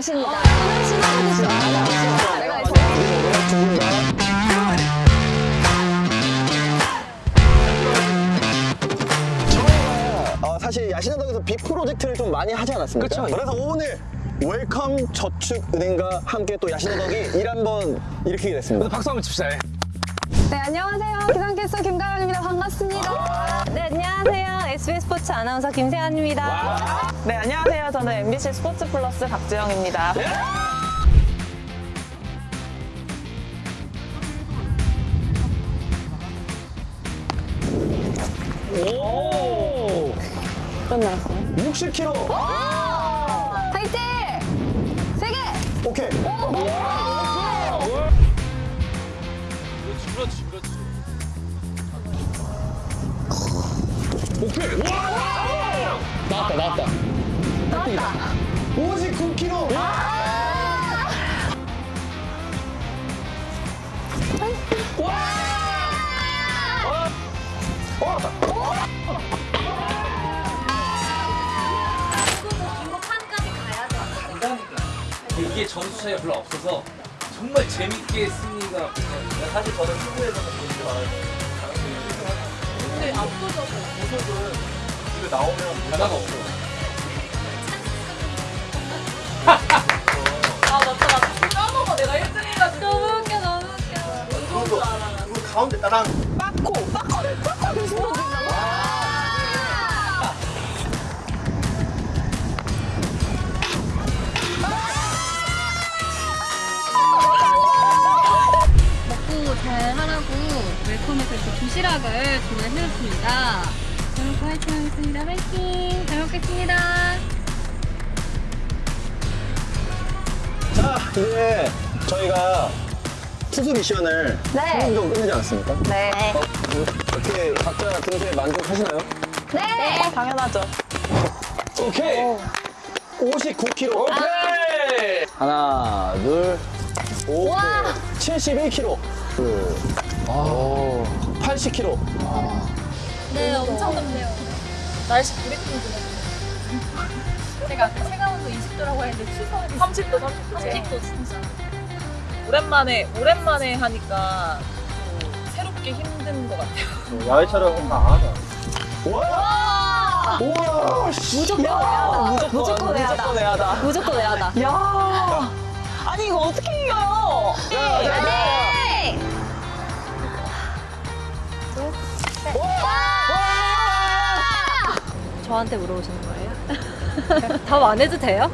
저희가 어, 사실 야신화동에서 big 프로젝트를 좀 많이 하지 않았습니까? 그쵸. 그래서 오늘 웰컴 저축은행과 함께 또 야신화동이 일 한번 일으키게 됐습니다. 박수 한번 칩시다. 예. 네, 안녕하세요. 기상캐스터 SBS 스포츠 아나운서 김세환입니다. 네, 안녕하세요. 저는 MBC 스포츠 플러스 박주영입니다. 오! 끝났어요. 60kg! 화이팅! 오케이. 와! 나왔다, 나왔다. 59kg! 이게 점수 차이가 별로 없어서 정말 재밌게 승리가. 사실 저는 승부에서는 본인이 말하는 근데 압도적으로 보석은 이거 나오면 변화가 없어. 아, 맞다, 맞다. 까먹어. 내가 1등 해가지고. 너무 웃겨, 너무 웃겨. 그리고 가운데 따랑 빠코, 빠코를 신어준다 웰컴에서 이렇게 도시락을 주문해주셨습니다. 잘 먹고 화이팅 하겠습니다. 화이팅! 잘 먹겠습니다. 자, 이제 저희가 투수 미션을 네. 한번 정도 끝내지 않았습니까? 네. 어떻게 각자 등수에 만족하시나요? 네. 당연하죠. 오케이. 59kg. 오케이! 하나, 둘, 오케이. 71kg. 둘, 아, 80kg. 네, 엄청 덥네요. 날씨 브리핑 제가 아까 체감온도 20도라고 했는데 추석이 30도, 30도. 30도 진짜. 오랜만에, 오랜만에 하니까 또 새롭게 힘든 것 같아요. 야외 촬영은 다 하자. 와! 우와! 무조건 무조건, 무조건 내야다. 무조건 내야다. 야 아니, 이거 어떻게 이겨요? 네. 저한테 물어보시는 거예요? 답 안 해도 돼요?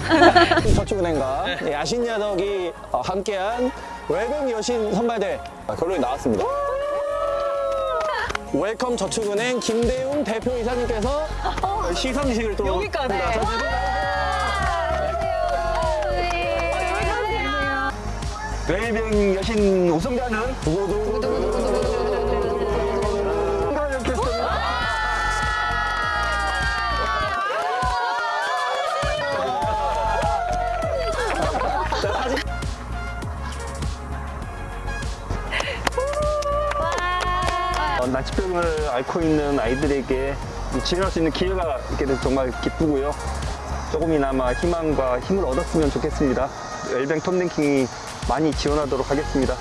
저축은행과 야신 야덕이 어, 함께한 외국 여신 선발대회 아, 결론이 나왔습니다. 웰컴 저축은행 김대웅 대표이사님께서 시상식을 또 여기까지. 웰빙 여신 우승자는. 어, 나치병을 앓고 있는 아이들에게 지원할 수 있는 기회가 있게 돼서 정말 기쁘고요. 조금이나마 희망과 힘을 얻었으면 좋겠습니다. 웰뱅 톱랭킹이 많이 지원하도록 하겠습니다.